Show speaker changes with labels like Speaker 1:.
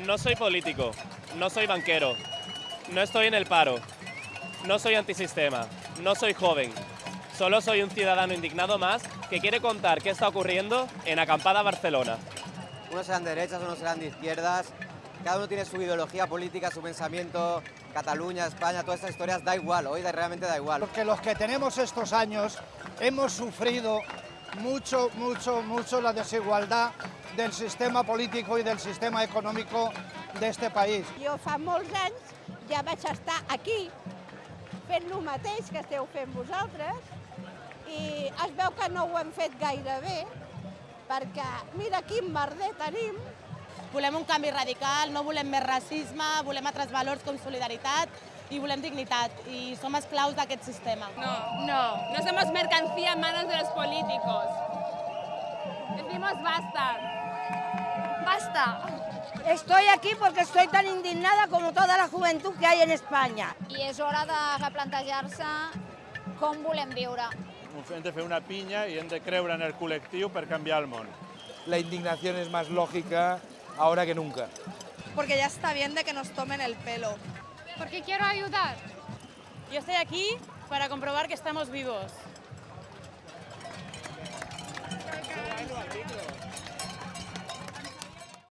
Speaker 1: No soy político, no soy banquero, no estoy en el paro, no soy antisistema, no soy joven. Solo soy un ciudadano indignado más que quiere contar qué está ocurriendo en Acampada Barcelona.
Speaker 2: Unos serán de derechas, unos serán de izquierdas. Cada uno tiene su ideología política, su pensamiento. Cataluña, España, todas estas historias da igual, hoy realmente da igual.
Speaker 3: Porque los que tenemos estos años hemos sufrido mucho, mucho, mucho la desigualdad del sistema político y del sistema económico de este país.
Speaker 4: Jo fa molts anys ja vaig estar aquí fent el mateix que esteu fent vosaltres i es veu que no ho hem fet gaire bé perquè mira quin merder tenim
Speaker 5: Volem un canvi radical, no volem més racisme, volem altres valors com solidaritat i volem dignitat. I som esclaus d'aquest sistema.
Speaker 6: No, no, no somos mercancía en manos de los políticos. Decimos basta.
Speaker 7: Basta. Estoy aquí porque estoy tan indignada como toda la juventud que hay en España.
Speaker 8: I és hora de replantejar-se com volem viure.
Speaker 9: Hem de fer una pinya i hem de creure en el col·lectiu per canviar el món.
Speaker 10: La indignación es más lógica ahora que nunca.
Speaker 6: Porque ya está bien de que nos tomen el pelo.
Speaker 8: Porque quiero ayudar.
Speaker 5: Yo estoy aquí para comprobar que estamos vivos.